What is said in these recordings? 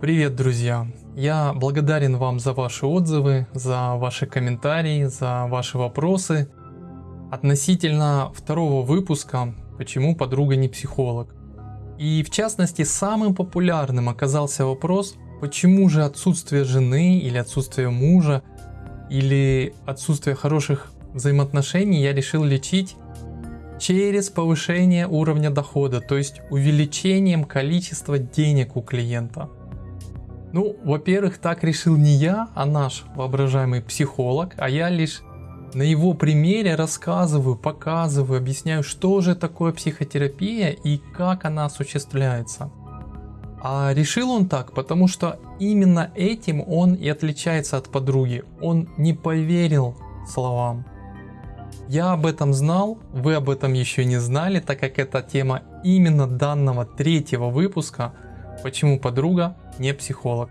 Привет, друзья! Я благодарен вам за ваши отзывы, за ваши комментарии, за ваши вопросы относительно второго выпуска «Почему подруга не психолог?». И в частности, самым популярным оказался вопрос, почему же отсутствие жены или отсутствие мужа или отсутствие хороших взаимоотношений я решил лечить через повышение уровня дохода, то есть увеличением количества денег у клиента. Ну, во-первых, так решил не я, а наш воображаемый психолог, а я лишь на его примере рассказываю, показываю, объясняю, что же такое психотерапия и как она осуществляется. А решил он так, потому что именно этим он и отличается от подруги. Он не поверил словам. Я об этом знал, вы об этом еще не знали, так как это тема именно данного третьего выпуска «Почему подруга не психолог?».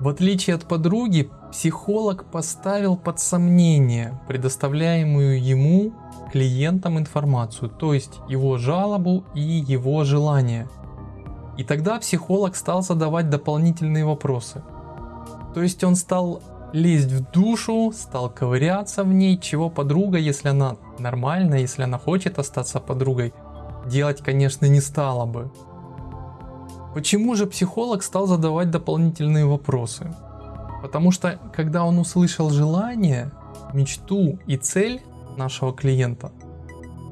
В отличие от подруги, психолог поставил под сомнение предоставляемую ему клиентам информацию, то есть его жалобу и его желание – и тогда психолог стал задавать дополнительные вопросы. То есть он стал лезть в душу, стал ковыряться в ней, чего подруга, если она нормальная, если она хочет остаться подругой, делать, конечно, не стала бы. Почему же психолог стал задавать дополнительные вопросы? Потому что, когда он услышал желание, мечту и цель нашего клиента,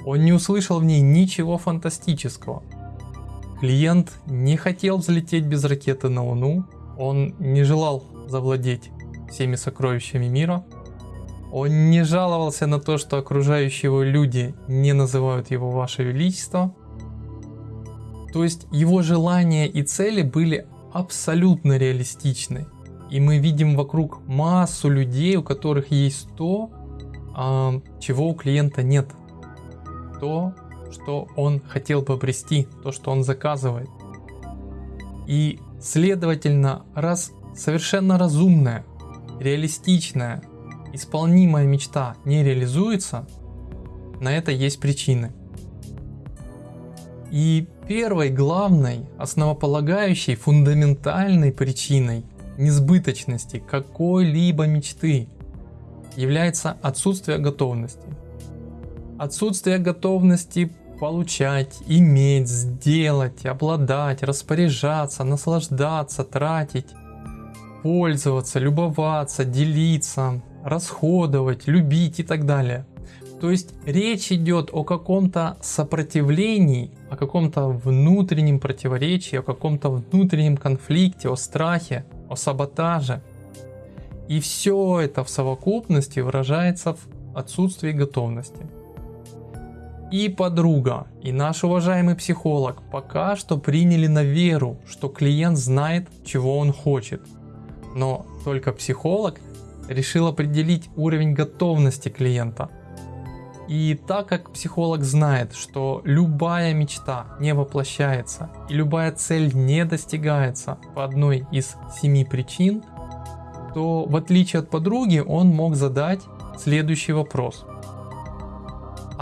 он не услышал в ней ничего фантастического. Клиент не хотел взлететь без ракеты на Луну, он не желал завладеть всеми сокровищами мира, он не жаловался на то, что окружающие его люди не называют его Ваше Величество. То есть его желания и цели были абсолютно реалистичны. И мы видим вокруг массу людей, у которых есть то, а, чего у клиента нет. То, что он хотел бы обрести, то, что он заказывает. И, следовательно, раз совершенно разумная, реалистичная, исполнимая мечта не реализуется, на это есть причины. И первой, главной, основополагающей, фундаментальной причиной несбыточности какой-либо мечты является отсутствие готовности. Отсутствие готовности получать, иметь, сделать, обладать, распоряжаться, наслаждаться, тратить, пользоваться, любоваться, делиться, расходовать, любить и так далее. То есть речь идет о каком-то сопротивлении, о каком-то внутреннем противоречии, о каком-то внутреннем конфликте, о страхе, о саботаже. И все это в совокупности выражается в отсутствии готовности и подруга, и наш уважаемый психолог пока что приняли на веру, что клиент знает, чего он хочет. Но только психолог решил определить уровень готовности клиента. И так как психолог знает, что любая мечта не воплощается и любая цель не достигается по одной из семи причин, то в отличие от подруги он мог задать следующий вопрос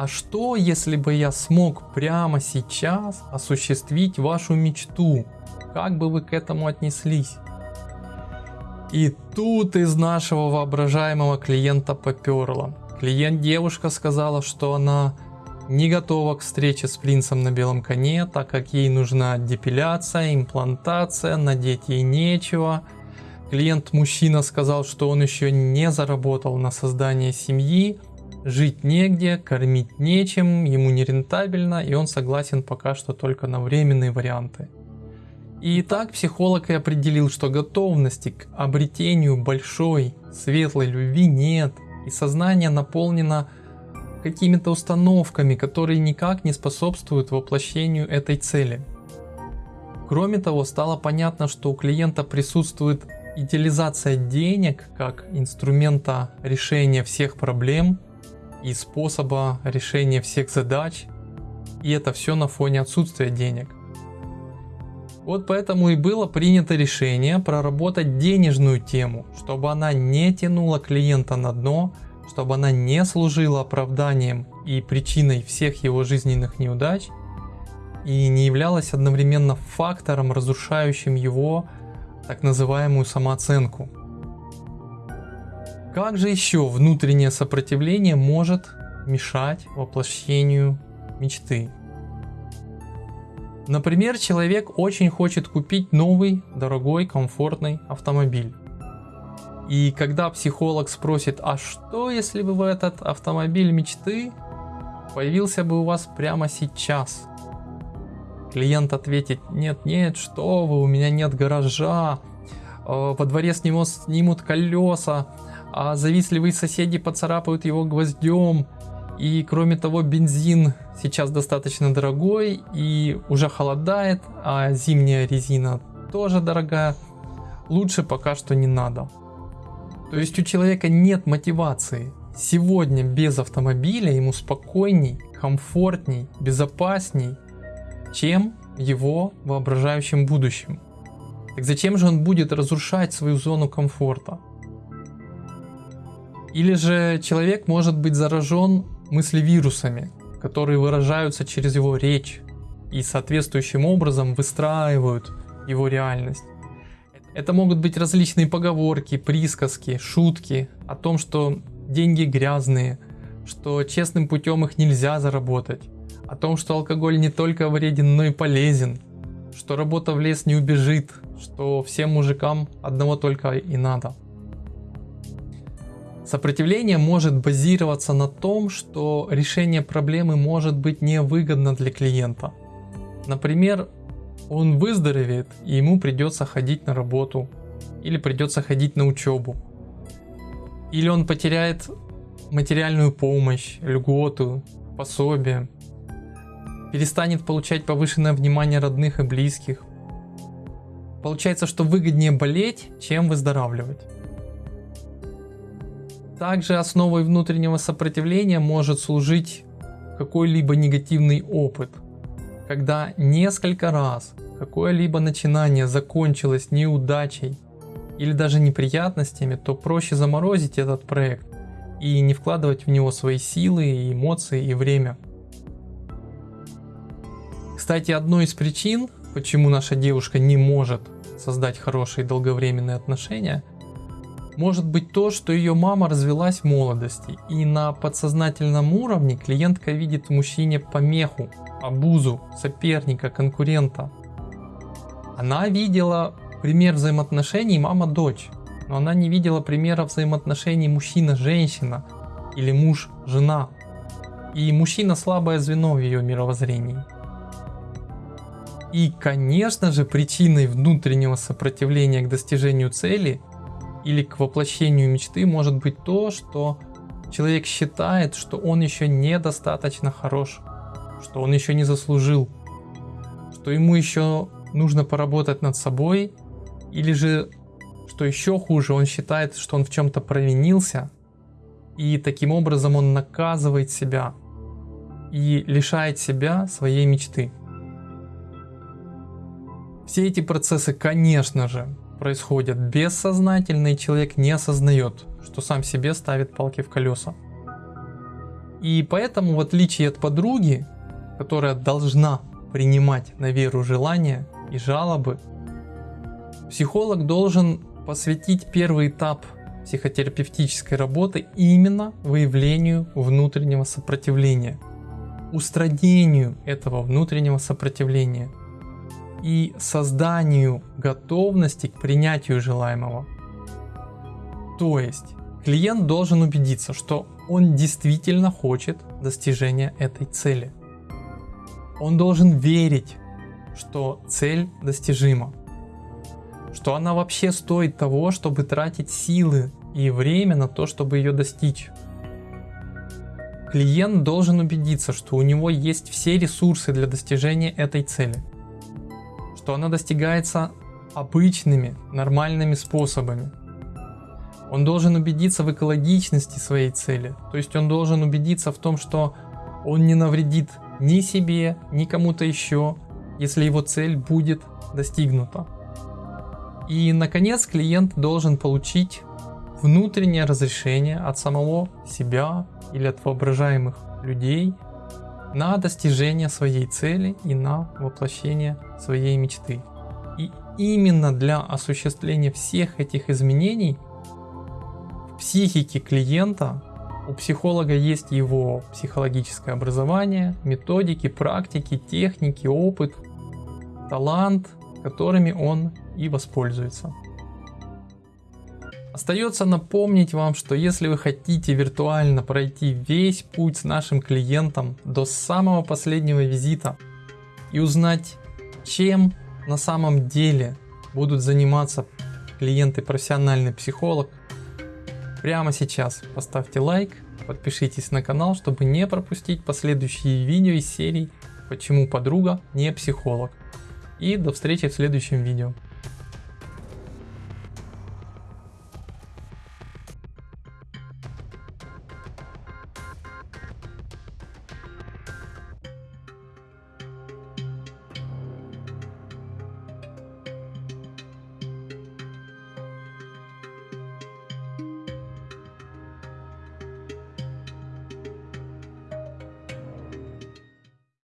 а что если бы я смог прямо сейчас осуществить вашу мечту? Как бы вы к этому отнеслись? И тут из нашего воображаемого клиента поперло. Клиент девушка сказала, что она не готова к встрече с принцем на белом коне, так как ей нужна депиляция, имплантация, надеть ей нечего. Клиент мужчина сказал, что он еще не заработал на создание семьи, Жить негде, кормить нечем, ему нерентабельно, и он согласен пока что только на временные варианты. И так психолог и определил, что готовности к обретению большой, светлой любви нет, и сознание наполнено какими-то установками, которые никак не способствуют воплощению этой цели. Кроме того, стало понятно, что у клиента присутствует идеализация денег как инструмента решения всех проблем – и способа решения всех задач. И это все на фоне отсутствия денег. Вот поэтому и было принято решение проработать денежную тему, чтобы она не тянула клиента на дно, чтобы она не служила оправданием и причиной всех его жизненных неудач, и не являлась одновременно фактором, разрушающим его так называемую самооценку. Как же еще внутреннее сопротивление может мешать воплощению мечты? Например, человек очень хочет купить новый, дорогой, комфортный автомобиль. И когда психолог спросит, а что если бы этот автомобиль мечты появился бы у вас прямо сейчас? Клиент ответит, нет, нет, что вы, у меня нет гаража, э, во дворе с него снимут колеса, а завистливые соседи поцарапают его гвоздем. И кроме того, бензин сейчас достаточно дорогой и уже холодает, а зимняя резина тоже дорогая. Лучше пока что не надо. То есть у человека нет мотивации. Сегодня без автомобиля ему спокойней, комфортней, безопасней, чем его воображающем будущем. Так зачем же он будет разрушать свою зону комфорта? Или же человек может быть заражен мыслевирусами, которые выражаются через его речь и соответствующим образом выстраивают его реальность. Это могут быть различные поговорки, присказки, шутки о том, что деньги грязные, что честным путем их нельзя заработать, о том, что алкоголь не только вреден, но и полезен, что работа в лес не убежит, что всем мужикам одного только и надо. Сопротивление может базироваться на том, что решение проблемы может быть невыгодно для клиента. Например, он выздоровеет и ему придется ходить на работу или придется ходить на учебу. Или он потеряет материальную помощь, льготу, пособие, перестанет получать повышенное внимание родных и близких. Получается, что выгоднее болеть, чем выздоравливать. Также основой внутреннего сопротивления может служить какой-либо негативный опыт, когда несколько раз какое-либо начинание закончилось неудачей или даже неприятностями, то проще заморозить этот проект и не вкладывать в него свои силы, эмоции и время. Кстати, одной из причин, почему наша девушка не может создать хорошие долговременные отношения – может быть то, что ее мама развелась в молодости, и на подсознательном уровне клиентка видит в мужчине помеху, обузу, соперника, конкурента. Она видела пример взаимоотношений мама-дочь, но она не видела примера взаимоотношений мужчина-женщина или муж-жена. И мужчина слабое звено в ее мировоззрении. И, конечно же, причиной внутреннего сопротивления к достижению цели или к воплощению мечты может быть то, что человек считает, что он еще недостаточно хорош, что он еще не заслужил, что ему еще нужно поработать над собой, или же, что еще хуже, он считает, что он в чем-то провинился, и таким образом он наказывает себя и лишает себя своей мечты. Все эти процессы, конечно же, происходят бессознательно, человек не осознает, что сам себе ставит палки в колеса. И поэтому, в отличие от подруги, которая должна принимать на веру желания и жалобы, психолог должен посвятить первый этап психотерапевтической работы именно выявлению внутреннего сопротивления, устранению этого внутреннего сопротивления – и созданию готовности к принятию желаемого. То есть клиент должен убедиться, что он действительно хочет достижения этой цели. Он должен верить, что цель достижима, что она вообще стоит того, чтобы тратить силы и время на то, чтобы ее достичь. Клиент должен убедиться, что у него есть все ресурсы для достижения этой цели что она достигается обычными, нормальными способами. Он должен убедиться в экологичности своей цели, то есть он должен убедиться в том, что он не навредит ни себе, ни кому-то еще, если его цель будет достигнута. И, наконец, клиент должен получить внутреннее разрешение от самого себя или от воображаемых людей на достижение своей цели и на воплощение своей мечты. И именно для осуществления всех этих изменений в психике клиента у психолога есть его психологическое образование, методики, практики, техники, опыт, талант, которыми он и воспользуется. Остается напомнить вам, что если вы хотите виртуально пройти весь путь с нашим клиентом до самого последнего визита и узнать, чем на самом деле будут заниматься клиенты профессиональный психолог, прямо сейчас поставьте лайк, подпишитесь на канал, чтобы не пропустить последующие видео из серии «Почему подруга не психолог». И до встречи в следующем видео.